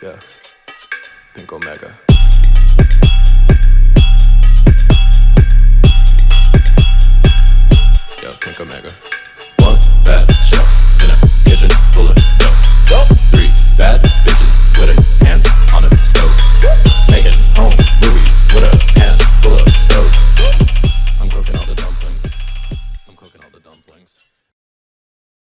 Yeah. Pink Omega.